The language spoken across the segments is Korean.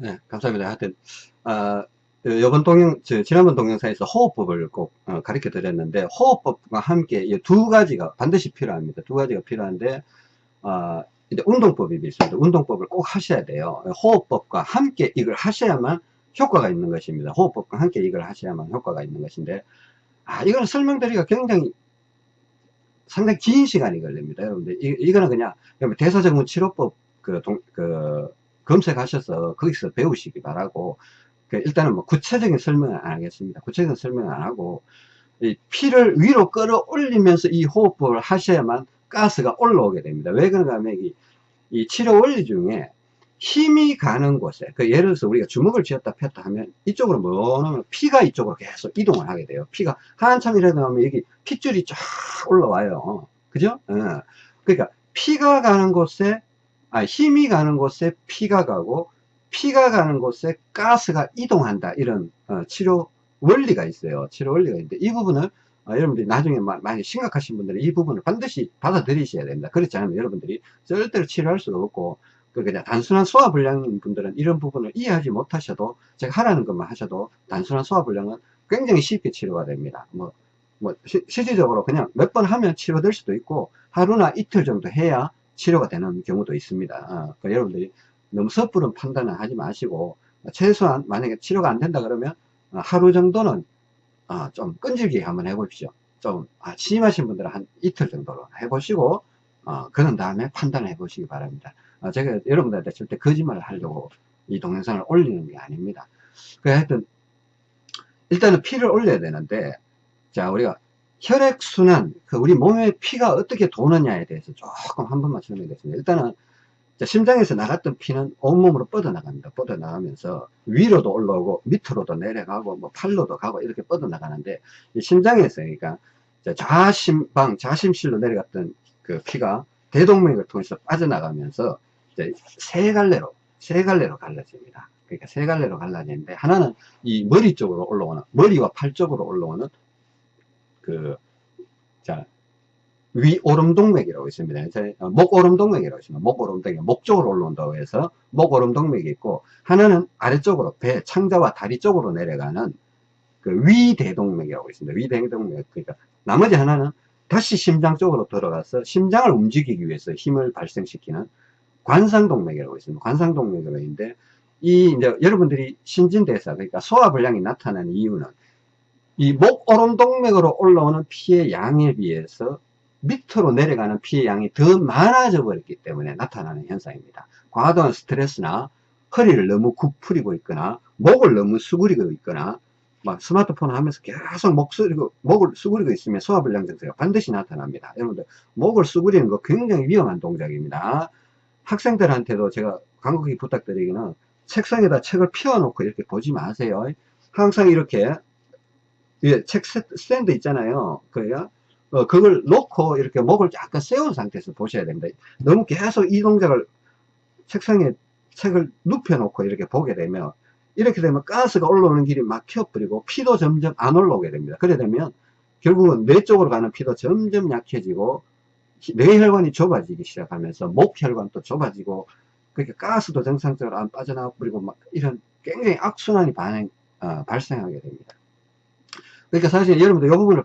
네, 감사합니다. 하여튼, 어, 이번 동영, 저, 지난번 동영상에서 호흡법을 꼭 어, 가르쳐 드렸는데, 호흡법과 함께 이두 가지가 반드시 필요합니다. 두 가지가 필요한데, 어, 이제 운동법이 있습니다. 운동법을 꼭 하셔야 돼요. 호흡법과 함께 이걸 하셔야만 효과가 있는 것입니다. 호흡법과 함께 이걸 하셔야만 효과가 있는 것인데, 아, 이거는 설명드리기가 굉장히 상당히 긴 시간이 걸립니다. 여러분들, 이, 이거는 그냥 대사증후 치료법 그, 동, 그, 검색하셔서 거기서 배우시기 바라고, 그 일단은 뭐 구체적인 설명은 안 하겠습니다. 구체적인 설명은 안 하고, 이 피를 위로 끌어올리면서 이 호흡법을 하셔야만 가스가 올라오게 됩니다. 왜 그런가 하면 이, 이 치료 원리 중에 힘이 가는 곳에, 그 예를 들어서 우리가 주먹을 쥐었다 폈다 하면 이쪽으로 뭐냐면 피가 이쪽으로 계속 이동을 하게 돼요. 피가 한참 이라도 하면 여기 핏줄이 쫙 올라와요. 그죠? 어. 그러니까 피가 가는 곳에, 아, 힘이 가는 곳에 피가 가고, 피가 가는 곳에 가스가 이동한다. 이런 어, 치료 원리가 있어요. 치료 원리가 있는데 이 부분을 어, 여러분들이 나중에 많이 심각하신 분들은 이 부분을 반드시 받아들이셔야 됩니다. 그렇지 않으면 여러분들이 절대로 치료할 수가 없고 그 그냥 단순한 소화불량인 분들은 이런 부분을 이해하지 못하셔도 제가 하라는 것만 하셔도 단순한 소화불량은 굉장히 쉽게 치료가 됩니다. 뭐, 뭐 시, 실질적으로 그냥 몇 번 하면 치료될 수도 있고 하루나 이틀 정도 해야 치료가 되는 경우도 있습니다. 어, 그러니까 여러분들이 너무 섣부른 판단을 하지 마시고 최소한 만약에 치료가 안 된다 그러면 어, 하루 정도는 어, 좀 끈질기게 한번 해보십시오. 좀 아, 심하신 분들은 한 이틀 정도로 해보시고 어, 그런 다음에 판단을 해보시기 바랍니다. 어, 제가 여러분들한테 절대 거짓말을 하려고 이 동영상을 올리는 게 아닙니다. 그 하여튼 일단은 피를 올려야 되는데 자 우리가 혈액순환 그 우리 몸에 피가 어떻게 도느냐에 대해서 조금 한 번만 설명드리겠습니다. 일단은 자, 심장에서 나갔던 피는 온몸으로 뻗어나갑니다. 뻗어나가면서 위로도 올라오고 밑으로도 내려가고 뭐 팔로도 가고 이렇게 뻗어나가는데 심장에서 그러니까 좌심방 좌심실로 내려갔던 그 피가 대동맥을 통해서 빠져나가면서 세 갈래로 세 갈래로 갈라집니다. 그러니까 세 갈래로 갈라지는데 하나는 이 머리 쪽으로 올라오는 머리와 팔 쪽으로 올라오는 그 자 위오름동맥이라고 있습니다. 어, 목오름동맥이라고 있습니다. 목오름동맥, 목 쪽으로 올라온다고 해서 목오름동맥이 있고, 하나는 아래쪽으로, 배, 창자와 다리 쪽으로 내려가는 그 위대동맥이라고 있습니다. 위대동맥. 그러니까 나머지 하나는 다시 심장 쪽으로 들어가서 심장을 움직이기 위해서 힘을 발생시키는 관상동맥이라고 있습니다. 관상동맥이라고 있는데, 이, 이제 여러분들이 신진대사, 그러니까 소화불량이 나타나는 이유는 이 목오름 동맥으로 올라오는 피의 양에 비해서 밑으로 내려가는 피의 양이 더 많아져 버렸기 때문에 나타나는 현상입니다. 과도한 스트레스나 허리를 너무 굽풀이고 있거나 목을 너무 수그리고 있거나 막 스마트폰 하면서 계속 목 수그리고, 목을 수그리고 있으면 소화불량 증세가 반드시 나타납니다. 여러분들 목을 수그리는 거 굉장히 위험한 동작입니다. 학생들한테도 제가 간곡히 부탁드리기는 책상에다 책을 피워놓고 이렇게 보지 마세요. 항상 이렇게 책 스탠드 있잖아요. 그래야 어, 그걸 놓고 이렇게 목을 약간 세운 상태에서 보셔야 됩니다. 너무 계속 이 동작을 책상에 책을 눕혀 놓고 이렇게 보게 되면 이렇게 되면 가스가 올라오는 길이 막혀버리고 피도 점점 안 올라오게 됩니다. 그래 되면 결국은 뇌 쪽으로 가는 피도 점점 약해지고 뇌혈관이 좁아지기 시작하면서 목혈관도 좁아지고 그렇게 가스도 정상적으로 안 빠져나와 버리고 막 이런 굉장히 악순환이 반응, 어, 발생하게 됩니다. 그러니까 사실 여러분들 이 부분을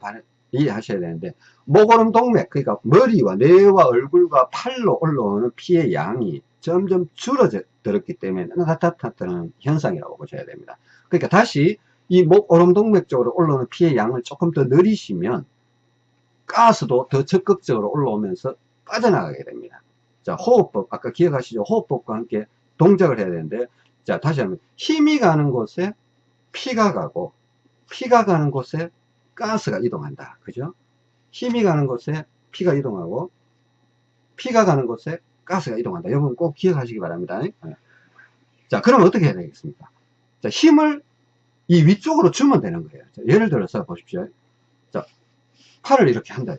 이해하셔야 되는데 목오름 동맥 그러니까 머리와 뇌와 얼굴과 팔로 올라오는 피의 양이 점점 줄어들었기 때문에 나타나는 현상이라고 보셔야 됩니다. 그러니까 다시 이 목오름 동맥 쪽으로 올라오는 피의 양을 조금 더 늘리시면 가스도 더 적극적으로 올라오면서 빠져나가게 됩니다. 자, 호흡법, 아까 기억하시죠? 호흡법과 함께 동작을 해야 되는데, 자, 다시 한번. 힘이 가는 곳에 피가 가고, 피가 가는 곳에 가스가 이동한다. 그죠? 힘이 가는 곳에 피가 이동하고 피가 가는 곳에 가스가 이동한다. 여러분 꼭 기억하시기 바랍니다. 네. 자, 그러면 어떻게 해야 되겠습니까? 자, 힘을 이 위쪽으로 주면 되는 거예요. 자, 예를 들어서 보십시오. 자, 팔을 이렇게 한다.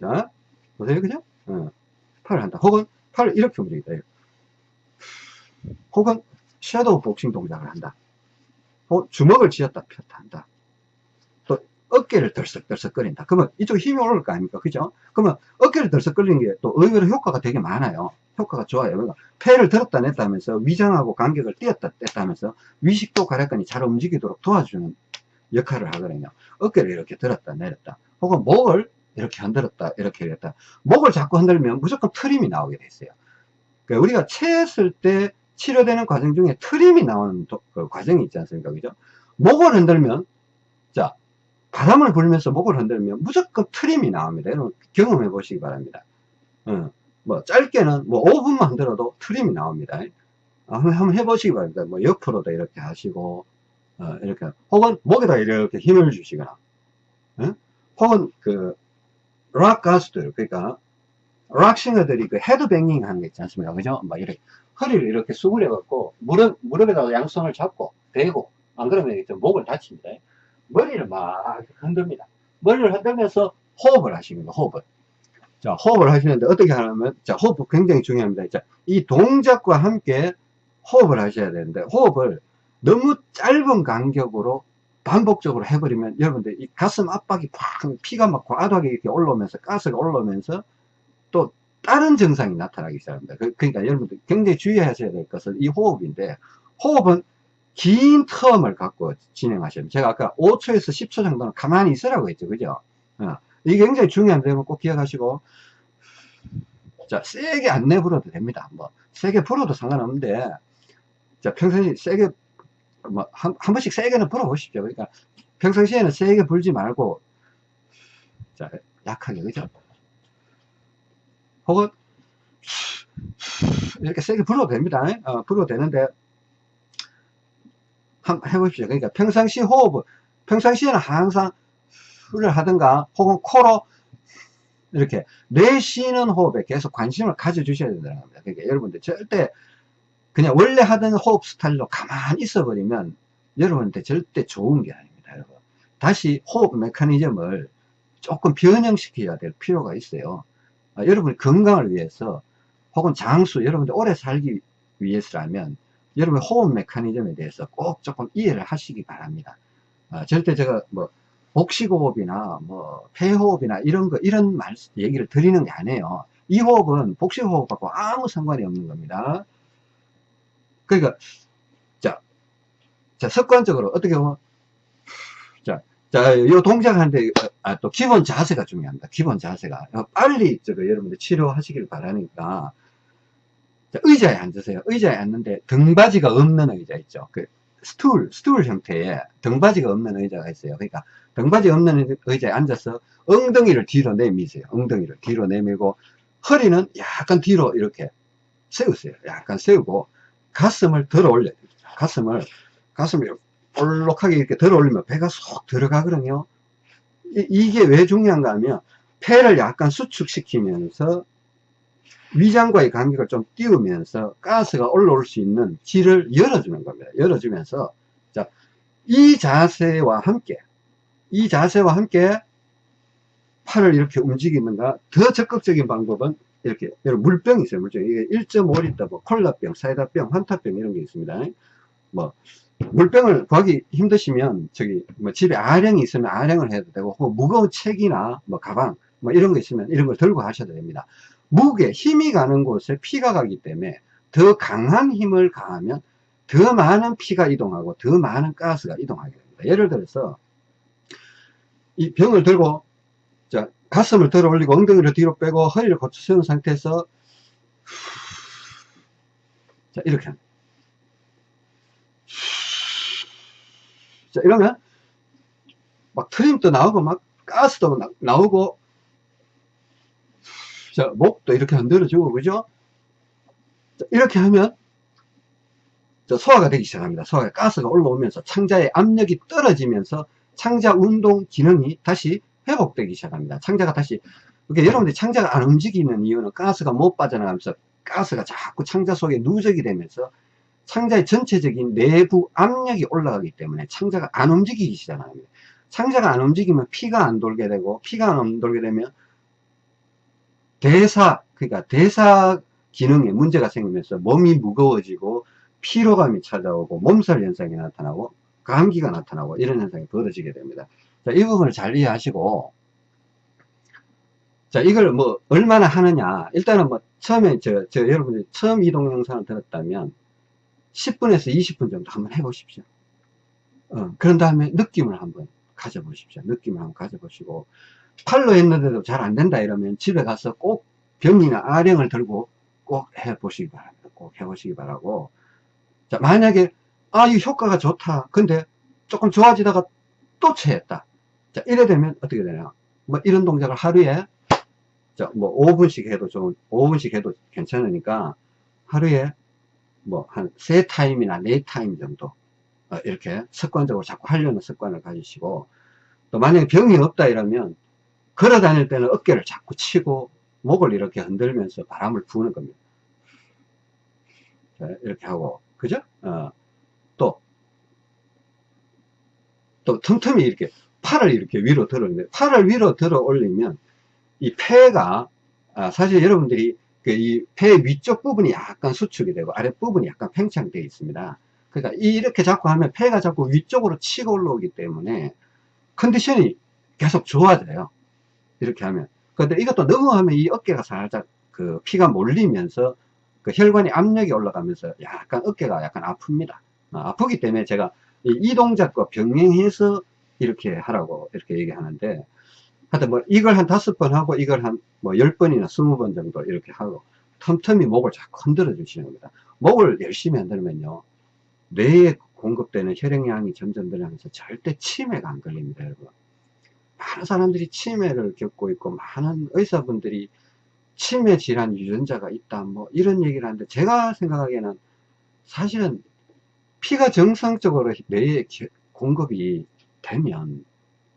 자, 보세요. 그죠? 어, 팔을 한다. 혹은 팔을 이렇게 움직이다. 혹은 섀도우 복싱 동작을 한다. 어, 주먹을 쥐었다 폈다 한다. 또 어깨를 덜썩덜썩거린다. 그러면 이쪽 힘이 오를 거 아닙니까? 그죠? 그러면 어깨를 덜썩거리는 게 또 의외로 효과가 되게 많아요. 효과가 좋아요. 그러니까 폐를 들었다 냈다 하면서 위장하고 간격을 띄었다 뗐다 하면서 위식도 가래근이 잘 움직이도록 도와주는 역할을 하거든요. 어깨를 이렇게 들었다 내렸다. 혹은 목을 이렇게 흔들었다 이렇게 했다. 목을 자꾸 흔들면 무조건 트림이 나오게 돼 있어요. 그러니까 우리가 체했을 때 치료되는 과정 중에 트림이 나오는 도, 그 과정이 있지 않습니까? 그죠? 목을 흔들면 자 바람을 불면서 목을 흔들면 무조건 트림이 나옵니다. 여러분 경험해 보시기 바랍니다. 어, 뭐 짧게는 뭐 5분만 흔들어도 트림이 나옵니다. 어, 한번, 한번 해보시기 바랍니다. 뭐 옆으로도 이렇게 하시고 어, 이렇게 혹은 목에다 이렇게 힘을 주시거나 어? 혹은 그 락 가수들 그러니까 rock singer들이 그 헤드뱅잉 하는 게 있지 않습니까? 그죠? 막 이렇게 허리를 이렇게 수그려 갖고 무릎 무릎에다가 양손을 잡고 대고 안 그러면 이제 목을 다칩니다. 머리를 막 흔듭니다. 머리를 흔들면서 호흡을 거 호흡을. 자, 호흡을 하시는데 어떻게 하냐면, 자, 호흡 굉장히 중요합니다. 자, 이 동작과 함께 호흡을 하셔야 되는데, 호흡을 너무 짧은 간격으로 반복적으로 해버리면 여러분들 이 가슴 압박이 팍 피가 막 과도하게 이렇게 올라오면서 가스가 올라오면서 또 다른 증상이 나타나기 시작합니다. 그- 그러니까 여러분들 굉장히 주의하셔야 될 것은 이 호흡인데 호흡은 긴 텀을 갖고 돼요. 제가 아까 5초에서 10초 정도는 가만히 있으라고 했죠. 그죠? 어, 이게 굉장히 중요한 점을 꼭 기억하시고 자 세게 안 내불어도 됩니다. 뭐 세게 불어도 상관없는데 자 평소에 세게 뭐 한, 한 번씩 세게는 불어보십시오. 그러니까 평상시에는 세게 불지 말고 자 약하게 그죠? 혹은 이렇게 세게 불어도 됩니다. 어, 불어도 되는데 한번 해보십시오. 그러니까 평상시 호흡, 평상시에는 항상 를 하든가 혹은 코로 이렇게 내쉬는 호흡에 계속 관심을 가져주셔야 된다는 겁니다. 그러니까 여러분들 절대 그냥 원래 하던 호흡 스타일로 가만히 있어 버리면 여러분한테 절대 좋은 게 아닙니다. 여러분. 다시 호흡 메커니즘을 조금 변형시켜야 될 필요가 있어요. 아, 여러분 건강을 위해서 혹은 장수 여러분들 오래 살기 위해서라면 여러분 호흡 메커니즘에 대해서 꼭 조금 이해를 하시기 바랍니다. 아, 절대 제가 뭐 복식호흡이나 뭐 폐호흡이나 이런 거 이런 말 얘기를 드리는 게 아니에요. 이 호흡은 복식호흡하고 아무 상관이 없는 겁니다. 그러니까 자, 자 습관적으로 어떻게 보면 자, 자, 요 동작하는데 아, 또 기본 자세가 중요합니다. 기본 자세가 빨리 저거 여러분들 치료하시길 바라니까 자, 의자에 앉으세요. 의자에 앉는데 등받이가 없는 의자 있죠. 그 스툴, 스툴 형태의 등받이가 없는 의자가 있어요. 그러니까 등받이 없는 의자에 앉아서 엉덩이를 뒤로 내미세요. 엉덩이를 뒤로 내밀고 허리는 약간 뒤로 이렇게 세우세요. 약간 세우고 가슴을 들어 올려야 됩니다. 가슴을 가슴을 볼록하게 이렇게 들어 올리면 배가 쏙 들어가거든요. 이, 게 왜 중요한가 하면 폐를 약간 수축시키면서 위장과의 간격을 좀 띄우면서 가스가 올라올 수 있는 길을 열어주는 겁니다. 열어주면서 자, 이 자세와 함께 이 자세와 함께 팔을 이렇게 움직이는가 더 적극적인 방법은 이렇게 여러분 물병이 있어요 물병 이게 1.5리터 뭐 콜라병 사이다병 환타병 이런 게 있습니다. 뭐 물병을 구하기 힘드시면 저기 뭐 집에 아령이 있으면 아령을 해도 되고 혹은 무거운 책이나 뭐 가방 뭐 이런 거 있으면 이런 걸 들고 하셔도 됩니다. 무게 힘이 가는 곳에 피가 가기 때문에 더 강한 힘을 가하면 더 많은 피가 이동하고 더 많은 가스가 이동하게 됩니다. 예를 들어서 이 병을 들고 자 가슴을 들어 올리고 엉덩이를 뒤로 빼고 허리를 고쳐 세운 상태에서 자 이렇게. 자 이러면 막 트림도 나오고 막 가스도 나, 나오고 자 목도 이렇게 흔들어주고 그죠 자, 이렇게 하면 자, 소화가 되기 시작합니다 소화가 가스가 올라오면서 창자의 압력이 떨어지면서 창자 운동 기능이 다시 회복되기 시작합니다. 창자가 다시 그러니까 여러분들이 창자가 안 움직이는 이유는 가스가 못 빠져나가면서 가스가 자꾸 창자 속에 누적이 되면서 창자의 전체적인 내부 압력이 올라가기 때문에 창자가 안 움직이기 시작합니다. 창자가 안 움직이면 피가 안 돌게 되고 피가 안 돌게 되면 대사 그러니까 대사 기능에 문제가 생기면서 몸이 무거워지고 피로감이 찾아오고 몸살 현상이 나타나고 감기가 나타나고 이런 현상이 벌어지게 됩니다. 자, 이 부분을 잘 이해하시고, 자, 이걸 뭐, 얼마나 하느냐. 일단은 뭐, 처음에, 저, 저, 여러분들이 처음 이 동 영상을 들었다면, 10분에서 20분 정도 한번 해보십시오. 어, 그런 다음에 느낌을 한번 가져보십시오. 느낌을 한번 가져보시고, 팔로 했는데도 잘 안 된다 이러면 집에 가서 꼭 병이나 아령을 들고 꼭 해보시기 바랍니다. 꼭 해보시기 바라고. 자, 만약에, 아, 이 효과가 좋다. 근데 조금 좋아지다가 또 체했다. 자, 이래 되면 어떻게 되냐. 뭐 이런 동작을 하루에, 자, 뭐 5분씩 해도 좋은, 5분씩 해도 괜찮으니까 하루에 뭐한세 타임이나 네 타임 정도 어, 이렇게 습관적으로 자꾸 하려는 습관을 가지시고 또 만약에 병이 없다 이러면 걸어 다닐 때는 어깨를 자꾸 치고 목을 이렇게 흔들면서 바람을 부는 겁니다. 자, 이렇게 하고, 그죠? 어, 또, 또 틈틈이 이렇게 팔을 이렇게 위로 들어 올리면, 팔을 위로 들어 올리면, 이 폐가, 아, 사실 여러분들이 그 이폐 위쪽 부분이 약간 수축이 되고, 아랫부분이 약간 팽창되어 있습니다. 그러니까 이렇게 자꾸 하면 폐가 자꾸 위쪽으로 치고 올라오기 때문에 컨디션이 계속 좋아져요. 이렇게 하면. 근데 이것도 너무 하면 이 어깨가 살짝 그 피가 몰리면서 그 혈관이 압력이 올라가면서 약간 어깨가 약간 아픕니다. 어, 아프기 때문에 제가 이, 이 동작과 병행해서 이렇게 하라고 이렇게 얘기하는데 하여튼 뭐 이걸 한 다섯 번 하고 이걸 한 뭐 열 번이나 스무 번 정도 이렇게 하고 틈틈이 목을 자꾸 흔들어 주시는 겁니다. 목을 열심히 흔들면요. 뇌에 공급되는 혈액량이 점점 늘어나면서 절대 치매가 안 걸립니다, 여러분. 많은 사람들이 치매를 겪고 있고 많은 의사분들이 치매 질환 유전자가 있다 뭐 이런 얘기를 하는데 제가 생각하기에는 사실은 피가 정상적으로 뇌에 공급이 되면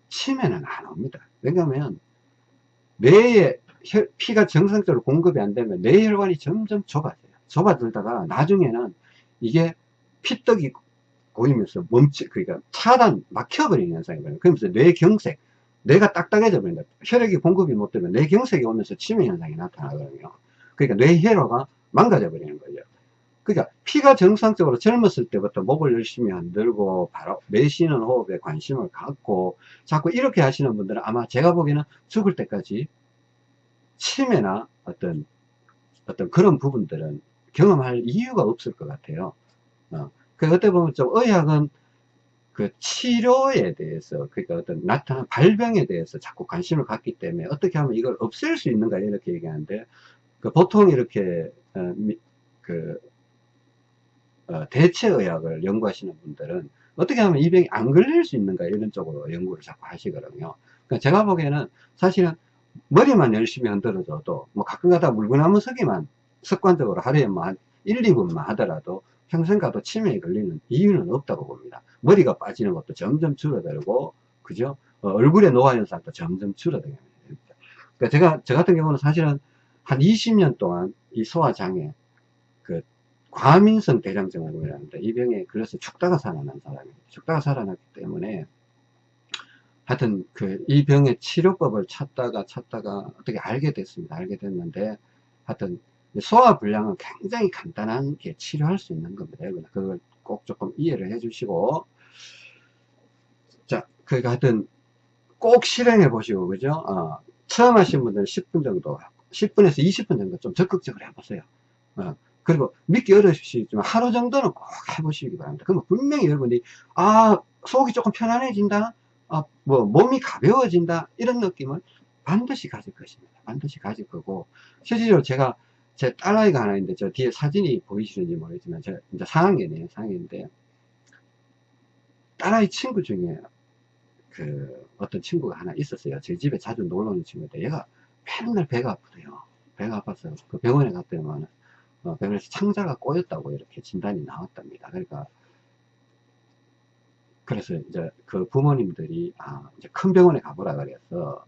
치매는 안 옵니다 왜냐하면 뇌에 피가 정상적으로 공급이 안 되면 뇌혈관이 점점 좁아져요 좁아들다가 나중에는 이게 피떡이 고이면서 멈추 그러니까 차단 막혀버리는 현상이 거예요 그러면서 뇌경색 뇌가 딱딱해져 버린다. 혈액이 공급이 못 되면 뇌경색이 오면서 치매 현상이 나타나거든요. 그러니까 뇌혈화가 망가져 버리는 거죠. 그러니까 피가 정상적으로 젊었을 때부터 목을 열심히 흔들고 바로 내쉬는 호흡에 관심을 갖고 자꾸 이렇게 하시는 분들은 아마 제가 보기에는 죽을 때까지 치매나 어떤 어떤 그런 부분들은 경험할 이유가 없을 것 같아요. 어. 그 어떻게 보면 좀 의학은 그 치료에 대해서 그러니까 어떤 나타난 발병에 대해서 자꾸 관심을 갖기 때문에 어떻게 하면 이걸 없앨 수 있는가 이렇게 얘기하는데 그 보통 이렇게 어, 그 어, 대체의학을 연구하시는 분들은 어떻게 하면 이 병이 안 걸릴 수 있는가 이런 쪽으로 연구를 자꾸 하시거든요 그러니까 제가 보기에는 사실은 머리만 열심히 흔들어줘도 뭐 가끔 가다 물구나무 서기만 습관적으로 하루에 뭐 한 1, 2분만 하더라도 평생 가도 치매에 걸리는 이유는 없다고 봅니다. 머리가 빠지는 것도 점점 줄어들고, 그죠? 어, 얼굴의 노화 현상도 점점 줄어들게 됩니다. 그러니까 제가, 저 같은 경우는 사실은 한 20년 동안 이 소화장애, 그, 과민성 대장증후군이라는데, 이 병에 걸려서 죽다가 살아난 사람입니다. 죽다가 살아났기 때문에, 하여튼, 그, 이 병의 치료법을 찾다가 찾다가 어떻게 알게 됐습니다. 알게 됐는데, 하여튼, 소화 불량은 굉장히 간단한 게 치료할 수 있는 겁니다. 그걸 꼭 조금 이해를 해 주시고, 자, 그러니까 하여튼 꼭 실행해 보시고, 그죠? 어, 처음 하신 분들은 10분 정도, 10분에서 20분 정도 좀 적극적으로 해보세요. 어, 그리고 믿기 어려우시지만 하루 정도는 꼭 해보시기 바랍니다. 그러면 분명히 여러분이, 아, 속이 조금 편안해진다? 아, 뭐, 몸이 가벼워진다? 이런 느낌을 반드시 가질 것입니다. 반드시 가질 거고, 실질적으로 제가 제 딸아이가 하나 있는데 저 뒤에 사진이 보이시는지 모르겠지만 제가 이제 4학년이에요 4학년인데 딸아이 친구 중에 그 어떤 친구가 하나 있었어요 제 집에 자주 놀러 오는 친구인데 얘가 맨날 배가 아프대요 배가 아파서 그 병원에 갔더니만 어, 병원에서 창자가 꼬였다고 이렇게 진단이 나왔답니다 그러니까 그래서 이제 그 부모님들이 아 이제 큰 병원에 가보라 그래서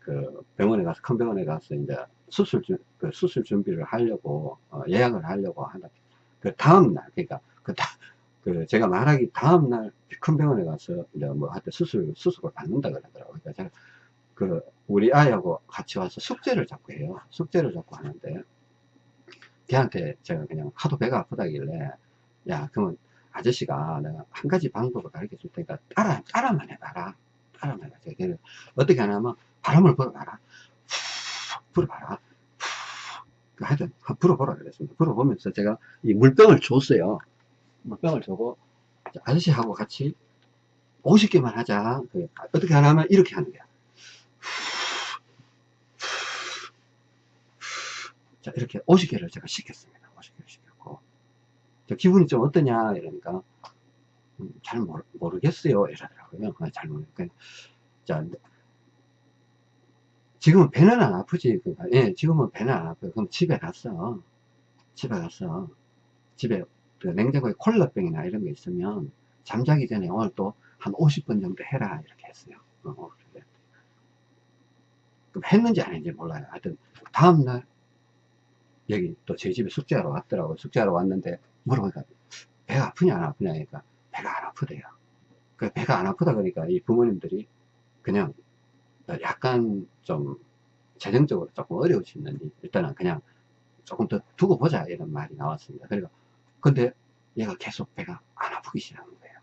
그 병원에 가서 큰 병원에 가서 이제 수술 그 수술 준비를 하려고 어, 예약을 하려고 하는 그 다음 날 그러니까 그, 다, 그 제가 말하기 다음 날 큰 병원에 가서 이제 뭐 하여튼 수술 수술을 받는다 그러더라고요. 그러니까 제가 그 우리 아이하고 같이 와서 숙제를 자꾸 해요. 숙제를 자꾸 하는데 걔한테 제가 그냥 하도 배가 아프다길래 야 그러면 아저씨가 내가 한 가지 방법을 가르쳐 줄 테니까 따라 따라만 해봐라 바람을 가져야 돼요. 어떻게 하냐면 바람을 불어봐라. 후, 불어봐라. 후. 하여튼 불어보라 그랬습니다. 불어보면서 제가 이 물병을 줬어요. 물병을 주고 아저씨하고 같이 50개만 하자. 그 어떻게 하냐면 이렇게 하는 거야. 자, 이렇게 50개를 제가 시켰습니다. 50개를 시켰고. 저 기분이 좀 어떠냐? 이러니까, 음, 잘 모르, 모르겠어요. 이러더라고요. 아, 잘 모르겠어요. 자, 지금은 배는 안 아프지. 그러니까, 예, 지금은 배는 안 아파요. 그럼 집에 갔어. 집에 갔어. 집에 그 냉장고에 콜라병이나 이런 게 있으면 잠자기 전에 오늘 또 한 50분 정도 해라. 이렇게 했어요. 어. 그럼 했는지 안 했는지 몰라요. 하여튼, 다음날, 여기 또 저희 집에 숙제하러 왔더라고요. 숙제하러 왔는데 물어보니까 배가 아프냐 안 아프냐 하니까 배가 안 아프대요. 그 배가 안 아프다 그러니까 이 부모님들이 그냥 약간 좀 재정적으로 조금 어려우시는지 일단은 그냥 조금 더 두고 보자 이런 말이 나왔습니다. 그러니까 근데 얘가 계속 배가 안 아프기 시작한 거예요.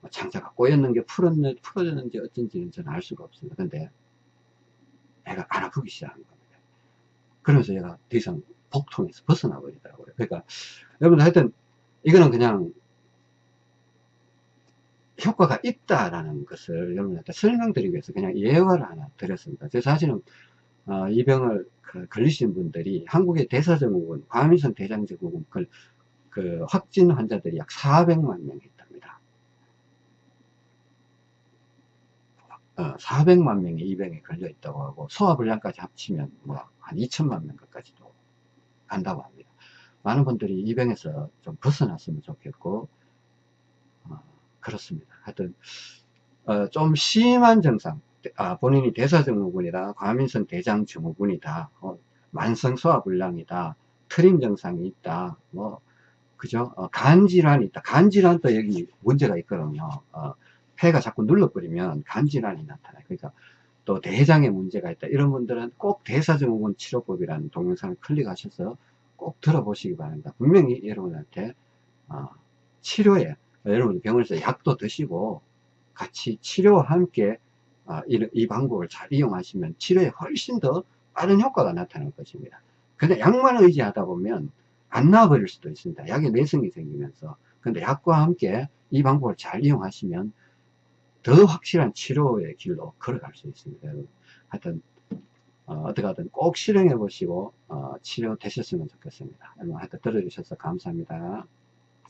뭐 창자가 꼬였는 게 풀었는, 풀어졌는지 어쩐지는 저는 알 수가 없습니다. 근데 배가 안 아프기 시작한 겁니다. 그러면서 얘가 더 이상 복통에서 벗어나 버리더라고요. 그러니까 여러분 하여튼 이거는 그냥 효과가 있다라는 것을 여러분한테 설명드리기 위해서 그냥 예화를 하나 드렸습니다. 제 사실은 어, 이 병을 그 걸리신 분들이 한국의 대사증후군, 과민성 대장증후군 그, 그 확진 환자들이 약 400만 명이 있답니다. 어, 400만 명이 이 병에 걸려 있다고 하고 소화불량까지 합치면 뭐 한 2천만 명까지도 간다고 합니다. 많은 분들이 이 병에서 좀 벗어났으면 좋겠고 어, 그렇습니다. 하여튼 어, 좀 심한 증상 아, 본인이 대사증후군이다 과민성 대장증후군이다 어, 만성 소화불량이다 트림 증상이 있다 뭐 그죠 어, 간질환이 있다 간질환도 여기 문제가 있거든요 어, 폐가 자꾸 눌러버리면 간질환이 나타나요 그러니까 또 대장에 문제가 있다. 이런 분들은 꼭 대사증후군 치료법이라는 동영상을 클릭하셔서 꼭 들어보시기 바랍니다. 분명히 여러분한테 어, 치료에 여러분 병원에서 약도 드시고 같이 치료와 함께 어, 이, 이, 방법을 잘 이용하시면 치료에 훨씬 더 빠른 효과가 나타날 것입니다. 근데 약만 의지하다 보면 안 나와버릴 수도 있습니다. 약에 내성이 생기면서. 근데 약과 함께 이 방법을 잘 이용하시면 더 확실한 치료의 길로 걸어갈 수 있습니다. 하여튼 어, 떻게 하든 꼭 실행해 보시고 어, 치료 되셨으면 좋겠습니다. 여러분 하여튼 들어주셔서 감사합니다.